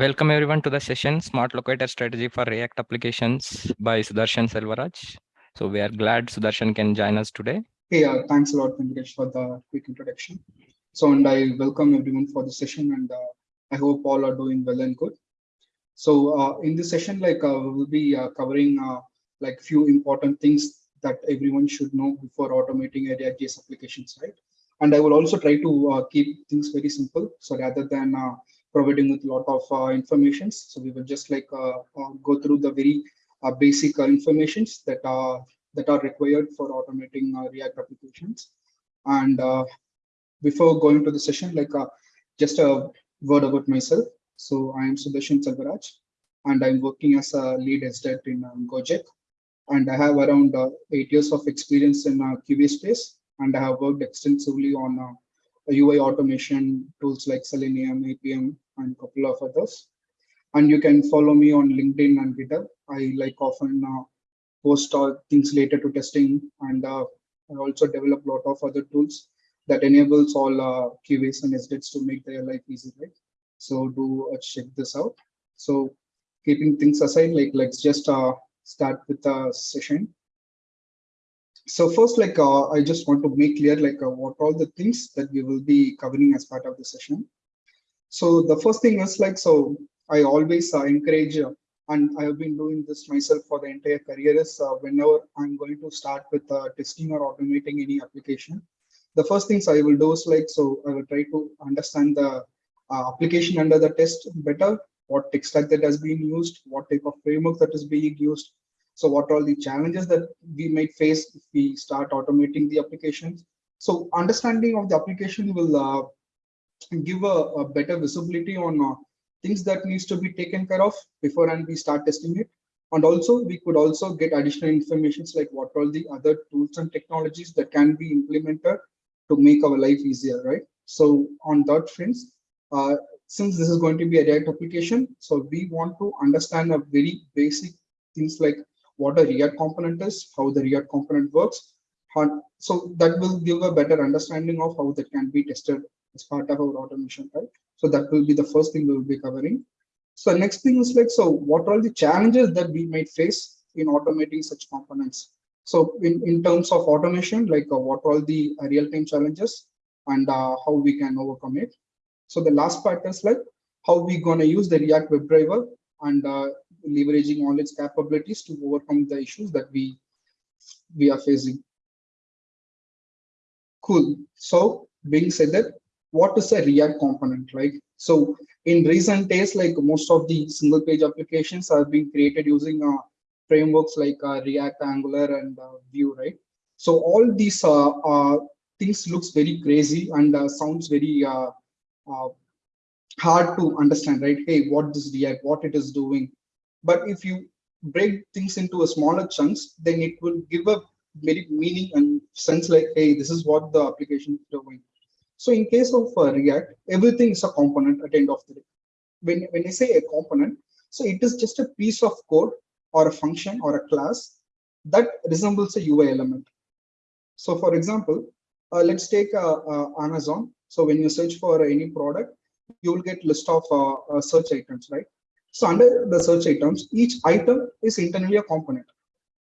Welcome everyone to the session Smart Locator Strategy for React Applications by Sudarshan Selvaraj. So we are glad Sudarshan can join us today. Hey, uh, thanks a lot, Venkatesh, for the quick introduction. So, and I welcome everyone for the session and uh, I hope all are doing well and good. So uh, in this session, like uh, we will be uh, covering uh, like few important things that everyone should know before automating a React.js applications, right? And I will also try to keep things very simple. So rather than providing with a lot of uh, information. So we will just like uh, uh, go through the very basic informations that are that are required for automating React applications. And before going to the session, like just a word about myself. So I am Sudarshan Selvaraj, and I'm working as a lead SDET in um, Gojek. And I have around uh, eight years of experience in uh, QA space, and I have worked extensively on uh, UI automation tools like Selenium, Appium, and a couple of others. And you can follow me on LinkedIn and GitHub. I like often uh, post uh, things related to testing, and uh, I also develop a lot of other tools that enables all uh, QAs and SDETs to make their life easy, right? So do uh, check this out. So keeping things aside, like let's just uh, start with the session so first like uh, i just want to make clear like uh, what all the things that we will be covering as part of the session so the first thing is like so i always uh, encourage uh, and i have been doing this myself for the entire career is uh, whenever i'm going to start with uh, testing or automating any application the first things i will do is like so i will try to understand the application under the test better what tech stack that has been used what type of framework that is being used so what are the challenges that we might face if we start automating the applications? So understanding of the application will uh, give a, a, better visibility on uh, things that needs to be taken care of before and we start testing it. And also we could also get additional informations like what are the other tools and technologies that can be implemented to make our life easier, right? So on that friends, uh, since this is going to be a React application, so we want to understand a very basic things like what a React component is, how the React component works. So that will give a better understanding of how that can be tested as part of our automation, right? So that will be the first thing we will be covering. So next thing is like, so what are the challenges that we might face in automating such components? So in, in terms of automation, like uh, what are all the real-time challenges and uh, how we can overcome it. So the last part is like how we gonna use the React WebDriver and uh, leveraging all its capabilities to overcome the issues that we we are facing. Cool. So being said that, what is a React component, right? So in recent days, like most of the single page applications are being created using uh, frameworks like uh, React, Angular, and uh, Vue, right? So all these uh, uh, things looks very crazy and uh, sounds very hard to understand, right? Hey, what this React, what it is doing, but if you break things into a smaller chunks, then it will give a very meaning and sense like, hey, this is what the application is doing. So in case of uh, React, everything is a component at the end of the day. When, when I say a component, so it is just a piece of code or a function or a class that resembles a UI element. So for example, uh, let's take uh, uh, Amazon. So when you search for any product, you will get list of uh, search items, right? So under the search items, each item is internally a component.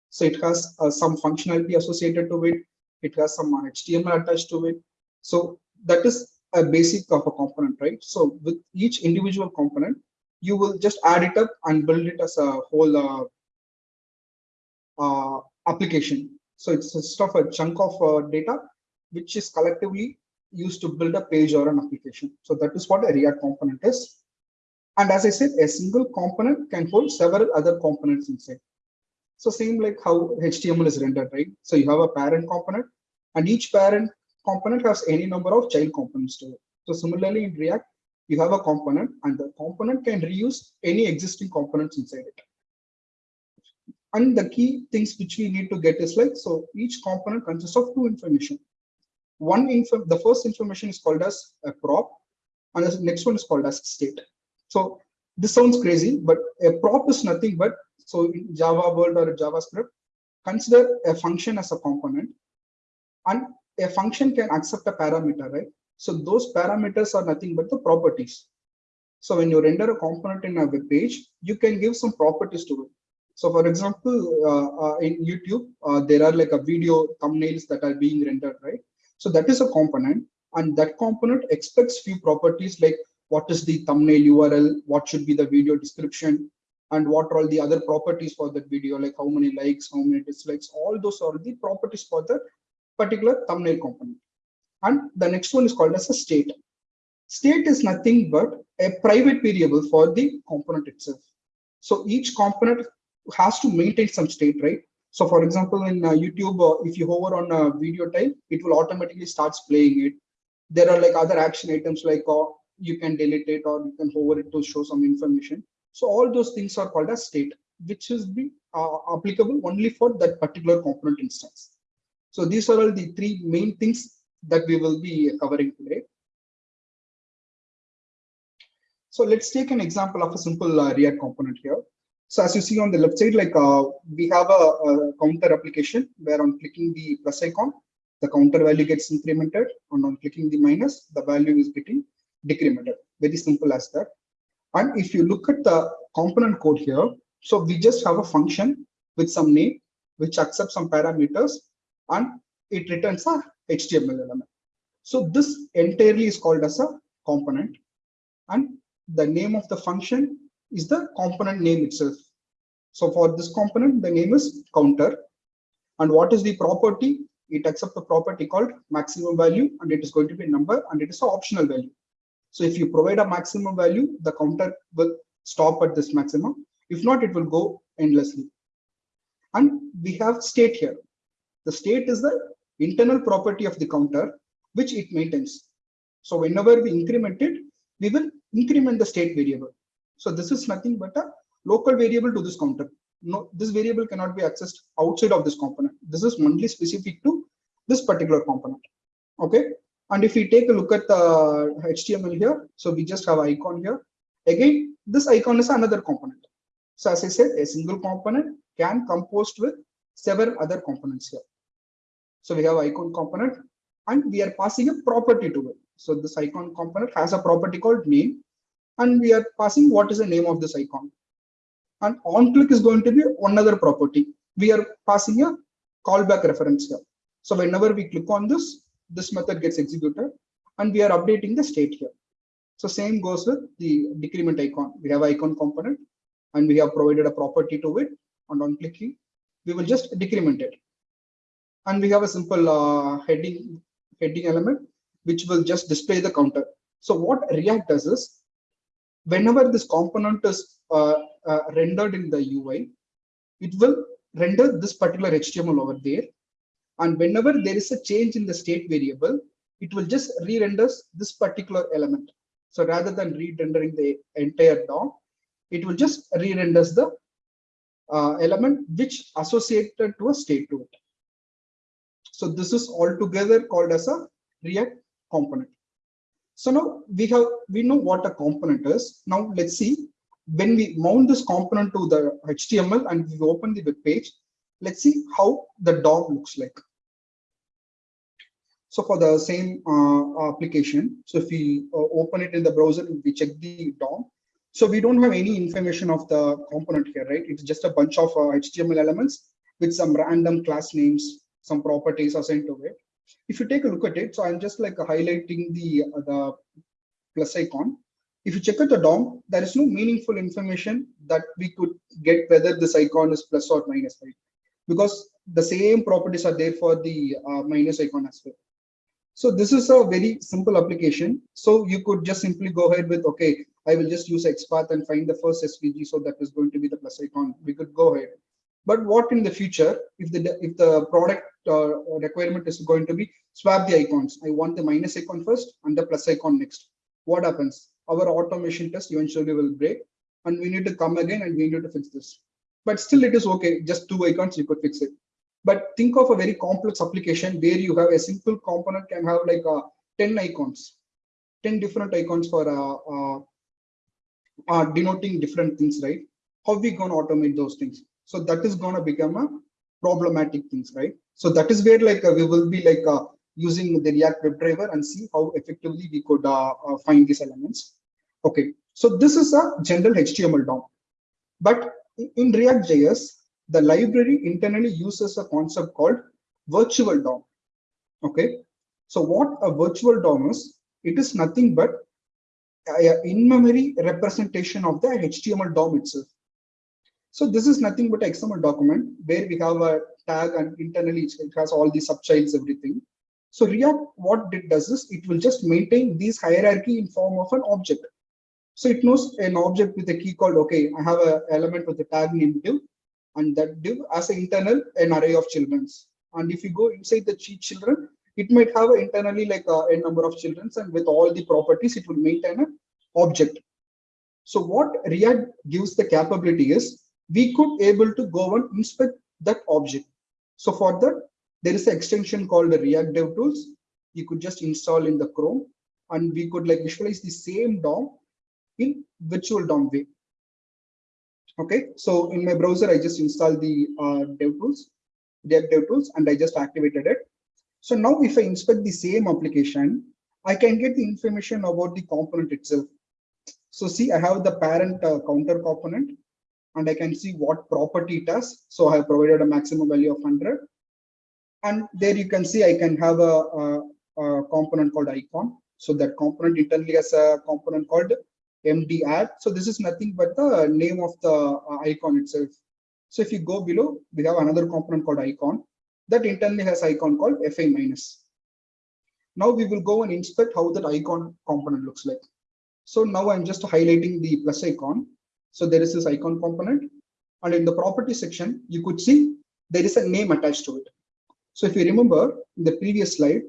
So it has uh, some functionality associated to it. It has some HTML attached to it. So that is a basic of a component, right? So with each individual component, you will just add it up and build it as a whole uh, uh, application. So it's a stuff a chunk of uh, data which is collectively used to build a page or an application. So that is what a React component is. And as I said, a single component can hold several other components inside. So same like how HTML is rendered, right? So you have a parent component and each parent component has any number of child components to it. So similarly in React, you have a component and the component can reuse any existing components inside it. And the key things which we need to get is like, so each component consists of two information. One info, the first information is called as a prop and the next one is called as state. So this sounds crazy, but a prop is nothing but, so in Java world or JavaScript, consider a function as a component and a function can accept a parameter, right? So those parameters are nothing but the properties. So when you render a component in a web page, you can give some properties to it. So for example, uh, uh, in YouTube, uh, there are like a video thumbnails that are being rendered, right? So that is a component and that component expects few properties like what is the thumbnail URL, what should be the video description, and what are all the other properties for that video, like how many likes, how many dislikes, all those are the properties for the particular thumbnail component. And the next one is called as a state. State is nothing but a private variable for the component itself. So each component has to maintain some state, right? So for example, in uh, YouTube, uh, if you hover on a video type, it will automatically starts playing it. There are like other action items like uh, you can delete it or you can hover it to show some information. So all those things are called as state, which is be uh, applicable only for that particular component instance. So these are all the three main things that we will be covering today. So let's take an example of a simple uh, React component here. So as you see on the left side, like uh, we have a, a, counter application where on clicking the plus icon, the counter value gets incremented and on clicking the minus, the value is getting decremented. Very simple as that. And if you look at the component code here, so we just have a function with some name, which accepts some parameters and it returns a HTML element. So this entirely is called as a component and the name of the function is the component name itself. So for this component, the name is counter. And what is the property? It accepts a property called maximum value and it is going to be a number and it is an optional value. So if you provide a maximum value, the counter will stop at this maximum. If not, it will go endlessly. And we have state here. The state is the internal property of the counter, which it maintains. So whenever we increment it, we will increment the state variable. So this is nothing but a local variable to this counter. No, this variable cannot be accessed outside of this component. This is only specific to this particular component. Okay. And if we take a look at the HTML here, so we just have icon here. Again, this icon is another component. So as I said, a single component can composed with several other components here. So we have icon component and we are passing a property to it. So this icon component has a property called name and we are passing what is the name of this icon. And on click is going to be another property. We are passing a callback reference here. So whenever we click on this, this method gets executed and we are updating the state here. So same goes with the decrement icon. We have icon component and we have provided a property to it and on clicking, we will just decrement it. And we have a simple uh, heading heading element, which will just display the counter. So what React does is, whenever this component is uh, uh, rendered in the UI, it will render this particular HTML over there. And whenever there is a change in the state variable, it will just re-render this particular element. So rather than re-rendering the entire DOM, it will just re-render the uh, element which associated to a state to it. So this is altogether called as a React component. So now we have we know what a component is. Now let's see when we mount this component to the HTML and we open the web page, let's see how the DOM looks like. So for the same uh, application, so if we uh, open it in the browser, we check the DOM. So we don't have any information of the component here, right? It's just a bunch of uh, HTML elements with some random class names, some properties assigned to it. If you take a look at it, so I'm just like highlighting the, uh, the plus icon. If you check out the DOM, there is no meaningful information that we could get whether this icon is plus or minus, right? Because the same properties are there for the uh, minus icon as well. So this is a very simple application. So you could just simply go ahead with, okay, I will just use XPath and find the first SVG. So that is going to be the plus icon. We could go ahead. But what in the future, if the if the product uh, requirement is going to be swap the icons, I want the minus icon first and the plus icon next. What happens? Our automation test eventually will break, and we need to come again and we need to fix this. But still, it is okay. Just two icons, you could fix it. But think of a very complex application where you have a simple component can have like uh, 10 icons, 10 different icons for uh, uh, uh, denoting different things, right? How we going to automate those things? So that is going to become a problematic things, right? So that is where like uh, we will be like uh, using the React WebDriver and see how effectively we could uh, find these elements. Okay, So this is a general HTML DOM. But in React.js, the library internally uses a concept called virtual DOM. Okay. So what a virtual DOM is, it is nothing but in-memory representation of the HTML DOM itself. So this is nothing but XML document where we have a tag and internally it has all the subchilds, everything. So React, what it does is it will just maintain these hierarchy in form of an object. So it knows an object with a key called, okay, I have an element with a tag named div, and that div as an internal an array of children's. And if you go inside the children, it might have internally like a, a number of children's, and with all the properties, it will maintain an object. So what React gives the capability is we could able to go and inspect that object. So for that, there is an extension called the React Dev Tools. You could just install in the Chrome, and we could like visualize the same DOM in virtual DOM way. Okay, so in my browser, I just installed the uh, DevTools, React DevTools, and I just activated it. So now if I inspect the same application, I can get the information about the component itself. So see, I have the parent uh, counter component, and I can see what property it has. So I have provided a maximum value of 100. And there you can see I can have a, a, a component called icon. So that component internally has a component called md add. So this is nothing but the name of the uh, icon itself. So if you go below, we have another component called icon that internally has icon called FA minus. Now we will go and inspect how that icon component looks like. So now I'm just highlighting the plus icon. So there is this icon component and in the property section, you could see there is a name attached to it. So if you remember in the previous slide,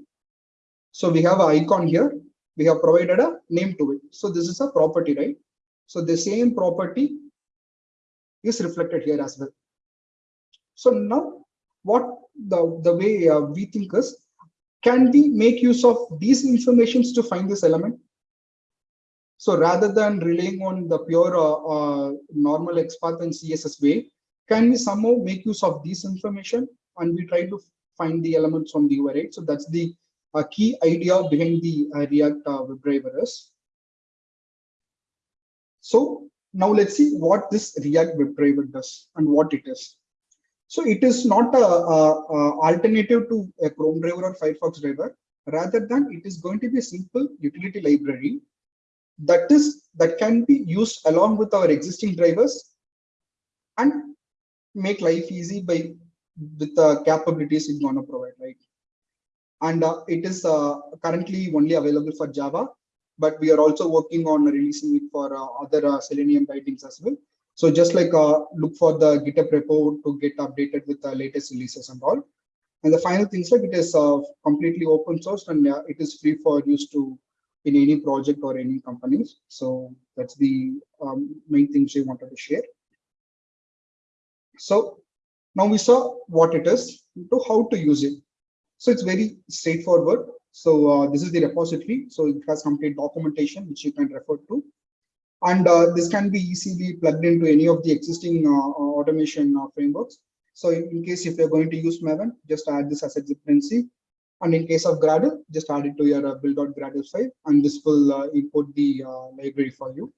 so we have an icon here we have provided a name to it. So this is a property, right? So the same property is reflected here as well. So now what the, the way uh, we think is, can we make use of these informations to find this element? So rather than relying on the pure uh, uh, normal XPath and CSS way, can we somehow make use of this information and we try to find the elements from the right? So that's the a key idea behind the uh, React uh, WebDriver. So now let's see what this React WebDriver does and what it is. So it is not a, a, a, alternative to a Chrome driver or Firefox driver. Rather than it is going to be a simple utility library that is that can be used along with our existing drivers and make life easy by with the capabilities it's going to provide, right? and uh, it is uh, currently only available for Java, but we are also working on releasing it for uh, other uh, Selenium bindings as well. So just like uh, look for the GitHub repo to get updated with the latest releases and all. And the final things like it is uh, completely open source and it is free for use to in any project or any companies. So that's the um, main things we wanted to share. So now we saw what it is, to how to use it. So it's very straightforward. So uh, this is the repository. So it has complete documentation, which you can refer to. And uh, this can be easily plugged into any of the existing uh, automation uh, frameworks. So in, in, case if you're going to use Maven, just add this as a dependency. And in case of Gradle, just add it to your uh, build.gradle file, and this will uh, import the library for you.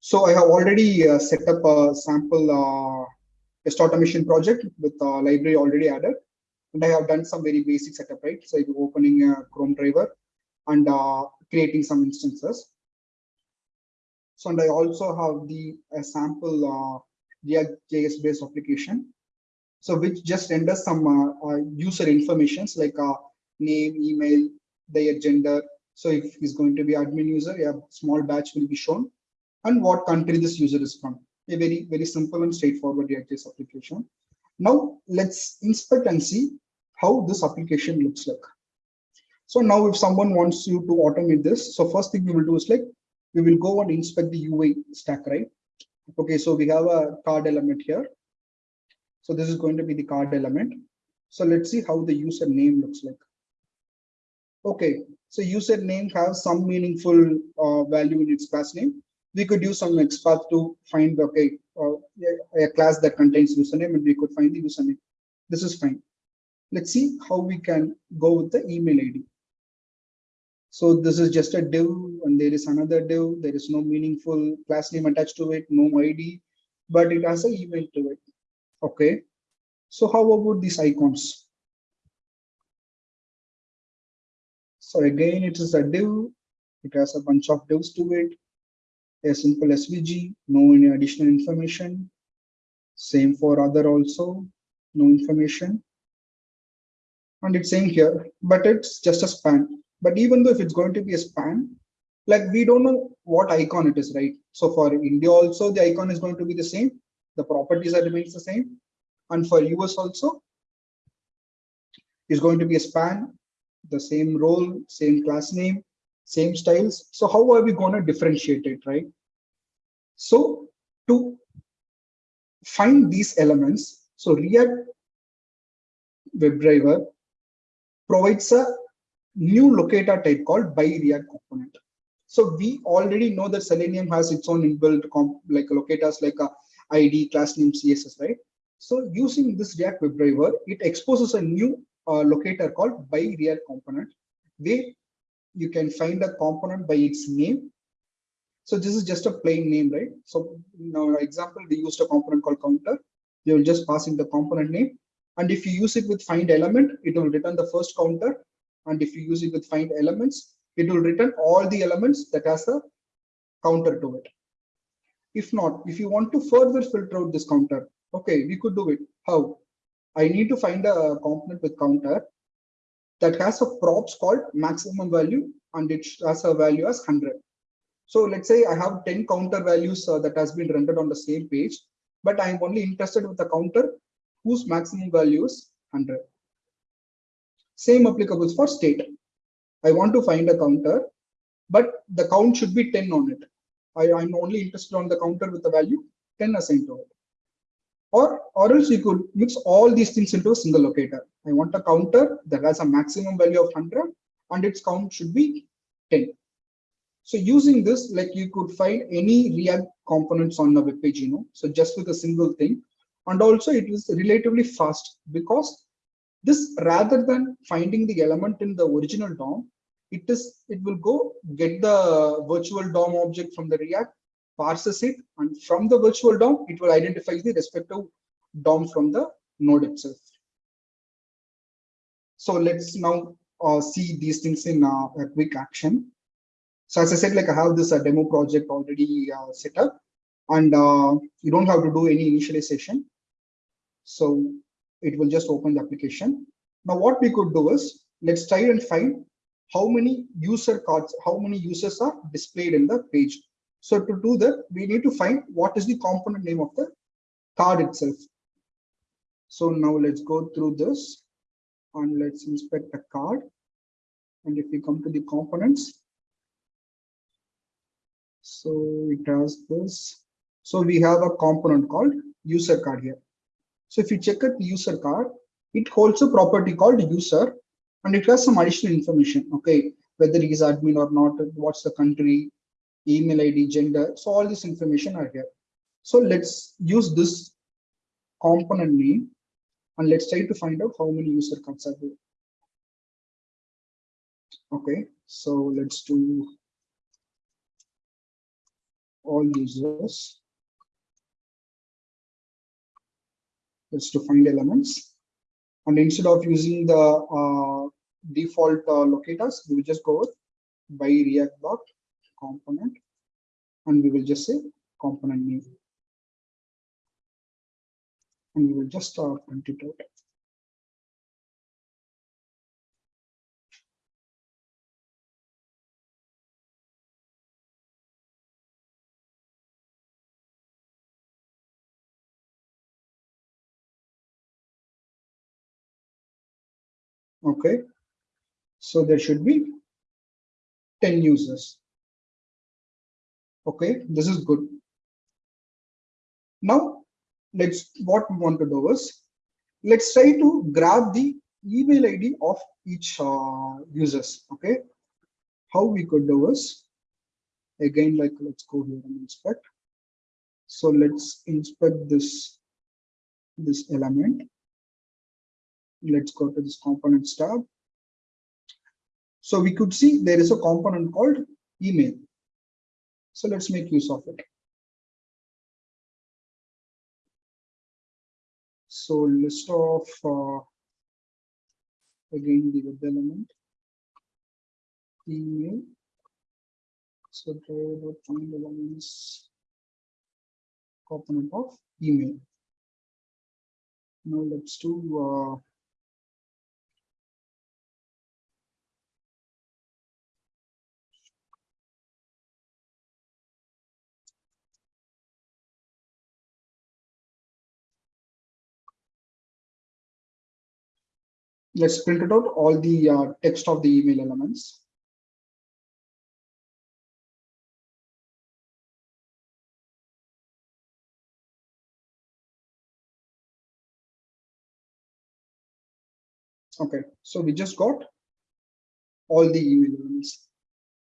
So I have already set up a sample test automation project with a library already added and I have done some very basic setup, right? So opening a Chrome driver and uh, creating some instances. So and I also have the sample uh, React.js based application. So which just renders some uh, uh, user informations like uh, name, email, their gender. So if he's going to be admin user, a small batch will be shown and what country this user is from. A very, very simple and straightforward React.js application. Now let's inspect and see how this application looks like. So now if someone wants you to automate this, so first thing we will do is like, we will go and inspect the UI stack, right? Okay, so we have a card element here. So this is going to be the card element. So let's see how the user name looks like. Okay, so username has some meaningful uh, value in its class name. We could use some XPath to find, okay, uh, a class that contains username and we could find the username. This is fine. Let's see how we can go with the email ID. So this is just a div and there is another div, there is no meaningful class name attached to it, no ID, but it has an email to it. Okay. So how about these icons? So again, it is a div. It has a bunch of divs to it. A simple SVG, no any additional information. Same for other also, no information. And it's saying here, but it's just a span. But even though if it's going to be a span, like we don't know what icon it is, right? So for India also, the icon is going to be the same. The properties are remains the same. And for US also, is going to be a span, the same role, same class name, same styles. So how are we going to differentiate it, right? So to find these elements, so React WebDriver provides a new locator type called by React component. So we already know that Selenium has its own inbuilt like locators like a ID, class name, CSS, right? So using this React WebDriver, it exposes a new uh, locator called by React component, where you can find a component by its name. So this is just a plain name, right? So in our example, we used a component called counter. You will just pass in the component name. And if you use it with find element, it will return the first counter. And if you use it with find elements, it will return all the elements that has a counter to it. If not, if you want to further filter out this counter, okay, we could do it. How? I need to find a component with counter that has a props called maximum value and it has a value as 100. So let's say I have 10 counter values uh, that has been rendered on the same page, but I'm only interested with the counter whose maximum value is 100. Same applicable for state. I want to find a counter, but the count should be 10 on it. I, I'm only interested on the counter with the value 10 assigned to it. Or, or else you could mix all these things into a single locator. I want a counter that has a maximum value of 100 and its count should be 10. So using this, like you could find any React components on the web page, you know, so just with a single thing. And also it is relatively fast because this rather than finding the element in the original DOM, it is it will go get the virtual DOM object from the React, parses it, and from the virtual DOM, it will identify the respective DOM from the node itself. So let's now uh, see these things in uh, a quick action. So as I said, like I have this uh, demo project already uh, set up and uh, you don't have to do any initialization. So it will just open the application. Now what we could do is let's try and find how many user cards, how many users are displayed in the page. So to do that, we need to find what is the component name of the card itself. So now let's go through this and let's inspect the card. And if we come to the components, so it has this. So we have a component called user card here. So if you check out the user card, it holds a property called user and it has some additional information. Okay, whether he's admin or not, what's the country, email ID, gender. So all this information are here. So let's use this component name and let's try to find out how many user cards are there. Okay, so let's do all users. Let's to find elements. And instead of using the uh, default uh, locators, we just go by react dot component and we will just say component name. And we will just uh, print it out. okay so there should be 10 users okay this is good now let's what we want to do is let's try to grab the email id of each uh, users okay how we could do is again like let's go here and inspect so let's inspect this this element let's go to this components tab. So we could see there is a component called email. So let's make use of it. So list of uh, again the web element email. So driver find elements component of email. Now let's do let's print it out all the uh, text of the email elements. Okay, so we just got all the email elements.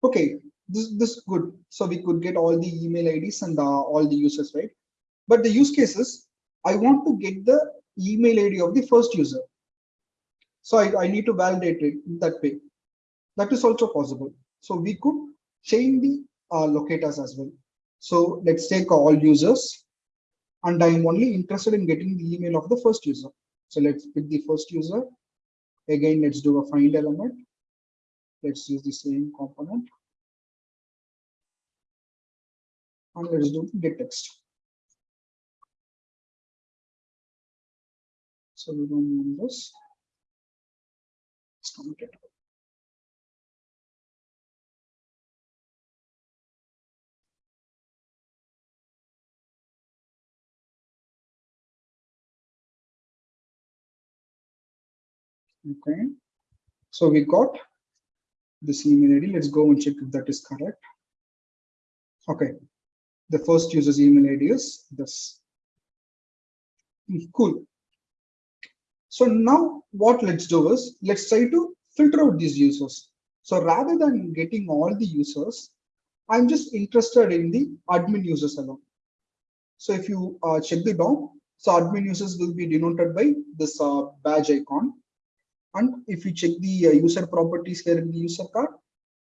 Okay, this this good. So we could get all the email IDs and uh, all the users, right? But the use cases, I want to get the email ID of the first user. So I, I need to validate it in that way. That is also possible. So we could chain the uh, locators as well. So let's take all users and I'm only interested in getting the email of the first user. So let's pick the first user Again, let's do a find element. Let's use the same component. And let's do get text. So we don't need this. Okay. So we got this email ID. Let's go and check if that is correct. Okay. The first user's email ID is this. Hmm, cool. So now what let's do is let's try to filter out these users. So rather than getting all the users, I'm just interested in the admin users alone. So if you uh, check the DOM, so admin users will be denoted by this uh, badge icon. And if you check the uh, user properties here in the user card,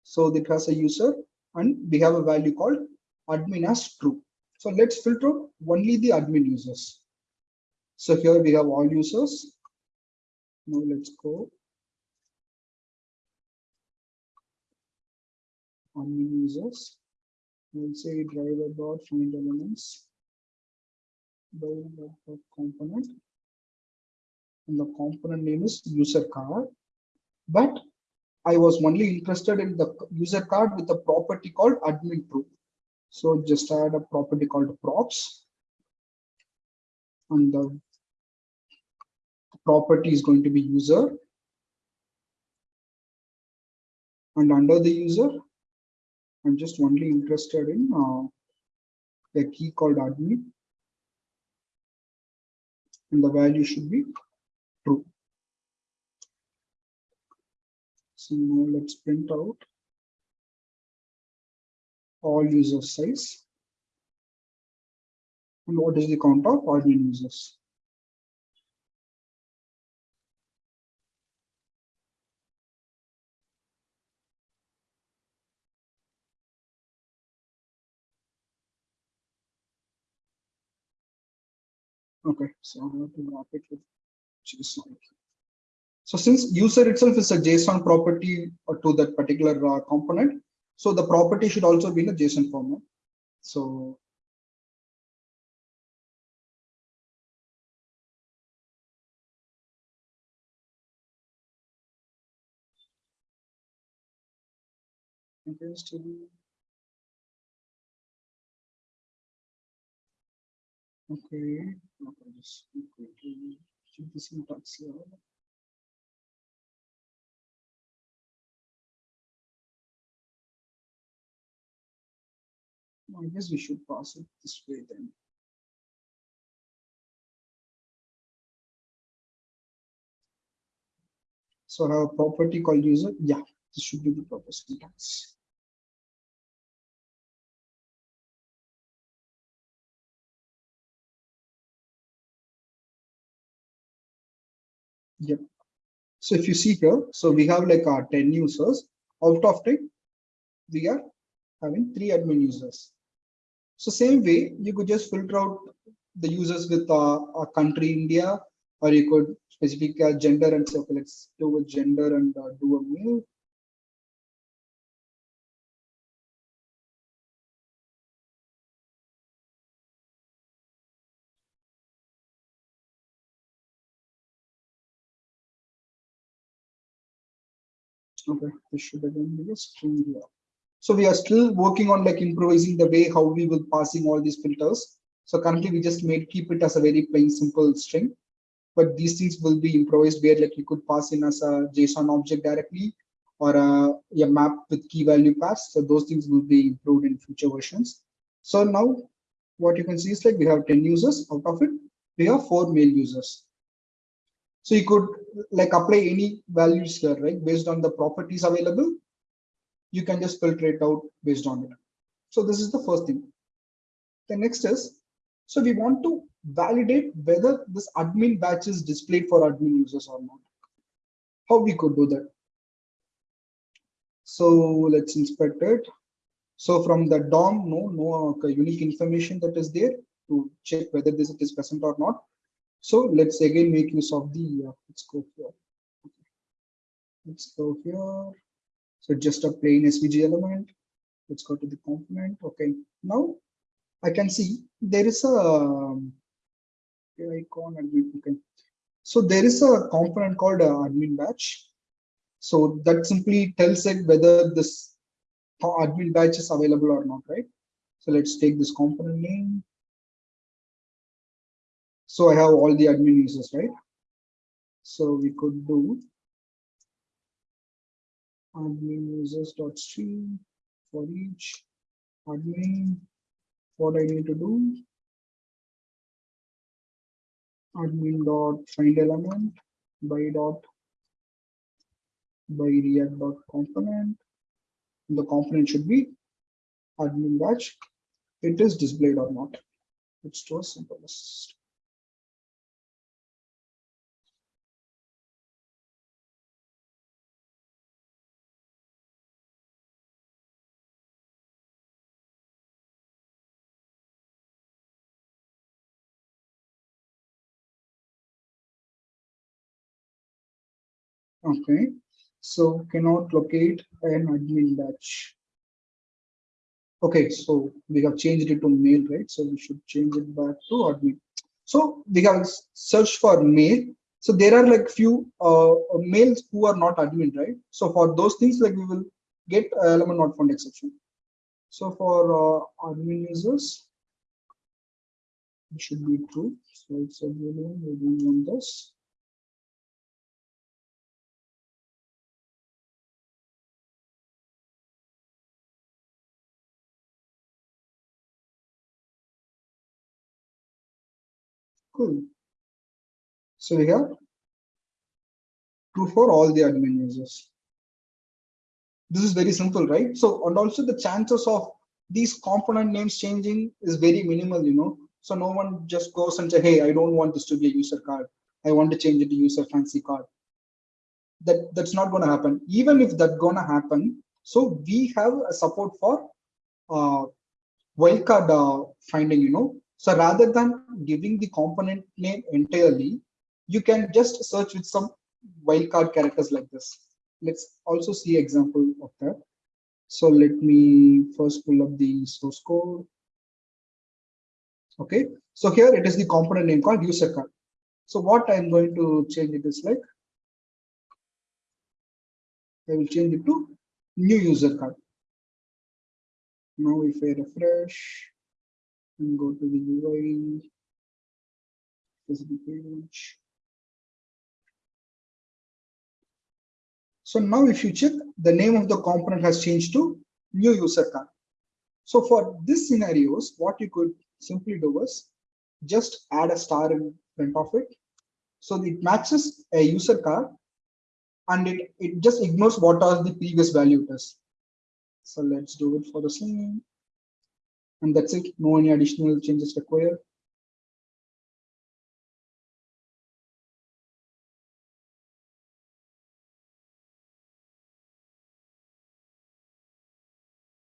so it has a user and we have a value called admin as true. So let's filter only the admin users. So here we have all users. Now let's go. Admin users. We'll say driver dot find elements. Dot component and the component name is user card. But I was only interested in the user card with a property called admin true. So just add a property called props. And the property is going to be user. And under the user, I'm just only interested in uh, a key called admin. And the value should be true. So now let's print out all user size and what is the count of admin users. Okay, so I have to wrap it with. So since user itself is a JSON property to that particular uh, component, so the property should also be in a JSON format. So Okay, I guess we should pass it this way then. So I have a property called user. Yeah, this should be the proper syntax. Yep. So if you see here, so we have like our 10 users out of 10, we are having three admin users. So same way, you could just filter out the users with uh, a country India, or you could specific uh, gender and so let's do a gender and uh, do a male. Okay, this should again be a string here. So we are still working on like improvising the way how we will passing all these filters. So currently we just made keep it as a very plain simple string, but these things will be improvised where like you could pass in as a JSON object directly or a, a map with key value pass. So those things will be improved in future versions. So now what you can see is like we have 10 users out of it. We have four male users. So you could like apply any values here, right? Based on the properties available, you can just filter it out based on it. So this is the first thing. The next is, so we want to validate whether this admin batch is displayed for admin users or not. How we could do that? So let's inspect it. So from the DOM, no, no uh, unique information that is there to check whether this is present or not. So let's again make use of the, uh, let's go here. Okay. Let's go here. So just a plain SVG element. Let's go to the component. Okay. Now I can see there is a um, icon admin. Okay. So there is a component called uh, admin batch. So that simply tells it whether this admin batch is available or not, right? So let's take this component name so I have all the admin users, right? So we could do admin users dot stream for each admin. What I need to do? Admin dot find element by dot by react dot component. The component should be admin badge. It is displayed or not. It's too simple. Okay, so cannot locate an admin batch Okay, so we have changed it to male, right? So we should change it back to admin. So we have searched for male. So there are like few uh, males who are not admin, right? So for those things, like we will get element not found exception. So for uh, admin users, it should be true. So it's a boolean. We this. Cool. So we have true for all the admin users. This is very simple, right? So, and also the chances of these component names changing is very minimal, you know. So no one just goes and say, hey, I don't want this to be a user card. I want to change it to user fancy card. That that's not going to happen. Even if that's going to happen, so we have a support for uh, wildcard uh, finding, you know, so rather than giving the component name entirely, you can just search with some wildcard characters like this. Let's also see example of that. So let me first pull up the source code. Okay, so here it is the component name called user card. So what I'm going to change it is like, I will change it to new user card. Now if I refresh, and go to the UI specific page. So now if you check, the name of the component has changed to new user card. So for this scenarios, what you could simply do is just add a star in front of it. So it matches a user card and it, it just ignores what are the previous value it is. So let's do it for the same and that's it no any additional changes required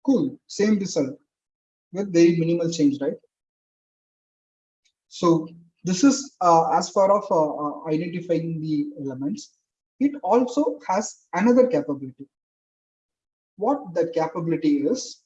Cool, same result with very minimal change, right? So this is uh, as far of uh, uh, identifying the elements. It also has another capability. What that capability is,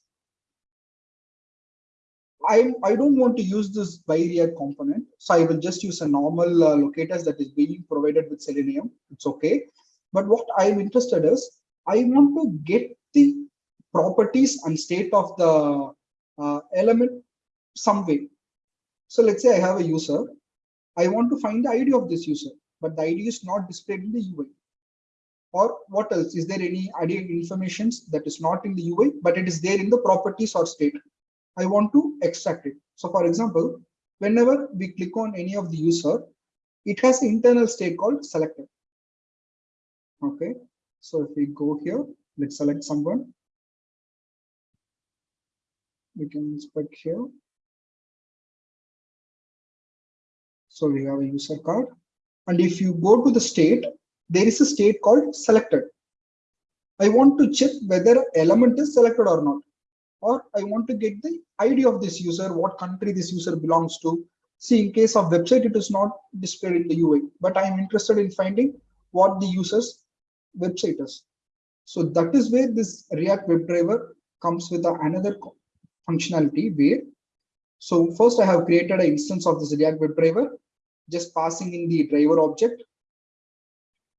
I, I don't want to use this BiReact component, so I will just use a normal uh, locators that is being provided with Selenium. It's okay. But what I'm interested is, I want to get the properties and state of the uh, element some way. So let's say I have a user. I want to find the ID of this user, but the ID is not displayed in the UI. Or what else? Is there any ID information that is not in the UI, but it is there in the properties or state? I want to extract it. So for example, whenever we click on any of the user, it has internal state called selected. Okay, so if we go here, let's select someone. We can inspect here. So we have a user card. And if you go to the state, there is a state called selected. I want to check whether element is selected or not. Or I want to get the ID of this user, what country this user belongs to. See, in case of website, it is not displayed in the UI, but I am interested in finding what the user's website is. So that is where this React WebDriver comes with another functionality where, so first I have created an instance of this React WebDriver, just passing in the driver object.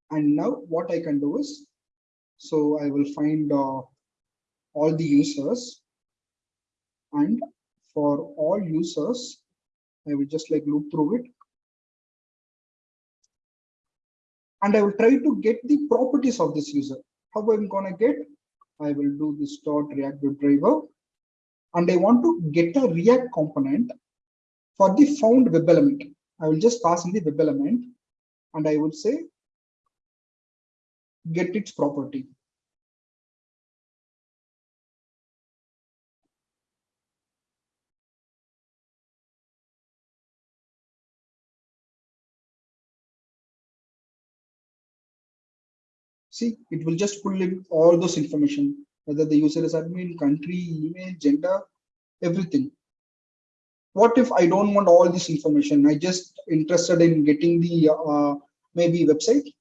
And now what I can do is, so I will find uh, all the users and for all users, I will just like loop through it. And I will try to get the properties of this user. How I'm gonna get? I will do this dot react driver and I want to get a React component for the found web element. I will just pass in the web element and I will say get its property. See, it will just pull in all those information whether the user is admin, country, email, gender, everything. What if I don't want all this information? I just interested in getting the uh, maybe website.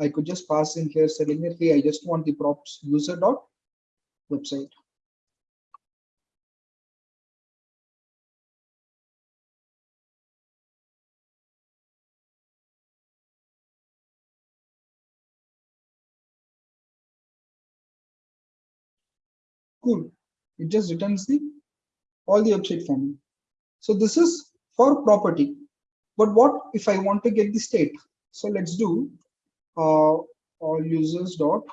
I could just pass in here saying, hey, I just want the props user dot website. Cool. It just returns the all the website for me. So this is for property. But what if I want to get the state? So let's do uh, all users dot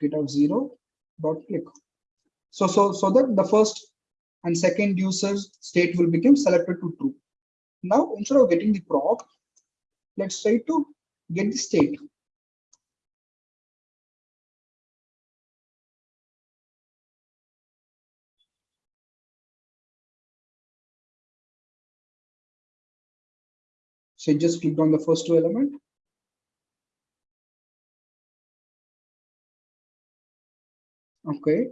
get of zero dot click. So so so that the first and second user's state will become selected to true. Now instead of getting the prop, let's try to get the state. So I just clicked on the first two element. Okay.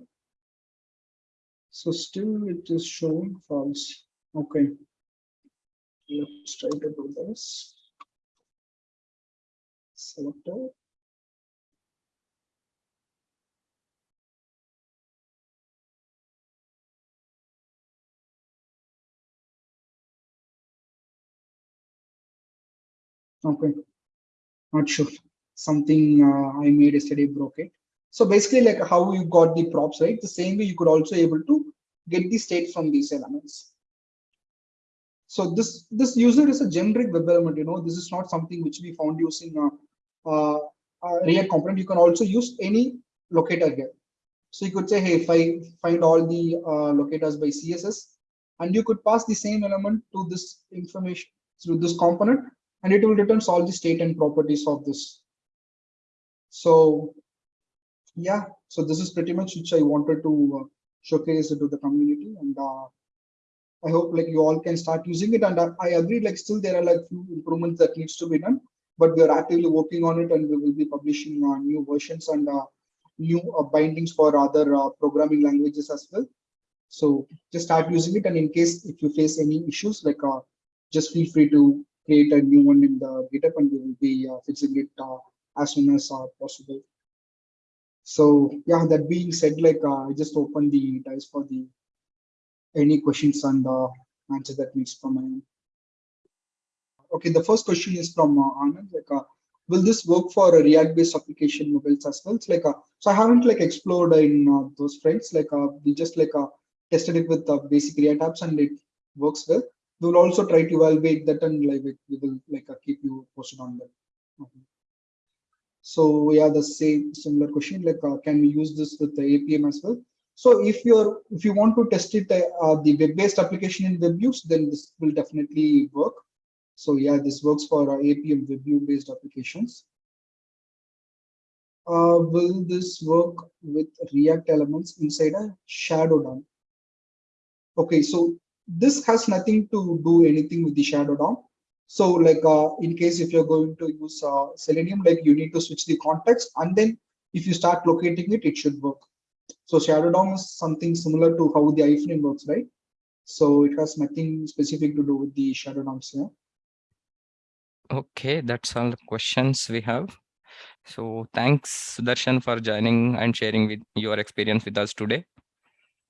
So still it is showing false. Okay. Let's try to do this. Selector. Okay, not sure. Something uh, I made yesterday broke it. So basically, like how you got the props, right? The same way you could also able to get the state from these elements. So this this user is a generic web element. You know, this is not something which we found using a, uh, uh, React component. You can also use any locator here. So you could say, hey, if I find all the uh, locators by CSS, and you could pass the same element to this information through this component, and it will return all the state and properties of this. So yeah, so this is pretty much which I wanted to uh, showcase it to the community and uh, I hope like you all can start using it and uh, I agree like still there are like few improvements that needs to be done but we are actively working on it and we will be publishing uh, new versions and uh, new uh, bindings for other uh, programming languages as well. So just start using it. And in case if you face any issues, like just feel free to create a new one in the GitHub and we will be uh, fixing it uh, as soon as uh, possible. So yeah, that being said, like I just opened the dice for the any questions and uh, answer that needs from my end. Okay, the first question is from Anand. Like, will this work for a React-based application mobiles as well? It's like, uh, so I haven't like explored in uh, those fronts. Like, uh, we just like uh, tested it with uh, basic React apps and it works well. We will also try to evaluate that and like we will like uh, keep you posted on that. Okay. So yeah, the same similar question. Like, uh, can we use this with the Appium as well? So if you're if you want to test it uh, the web-based application in web use, then this will definitely work. So yeah, this works for uh, Appium web view based applications. Uh, will this work with React elements inside a shadow DOM? Okay, so this has nothing to do anything with the shadow DOM. So like uh, in case if you're going to use uh, Selenium, like you need to switch the context and then if you start locating it, it should work. So Shadow DOM is something similar to how the iframe works, right? So it has nothing specific to do with the Shadow DOMs here. Okay, that's all the questions we have. So thanks, Sudarshan, for joining and sharing with your experience with us today.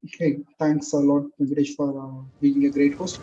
Okay, thanks a lot, Venkatesh, for uh, being a great host.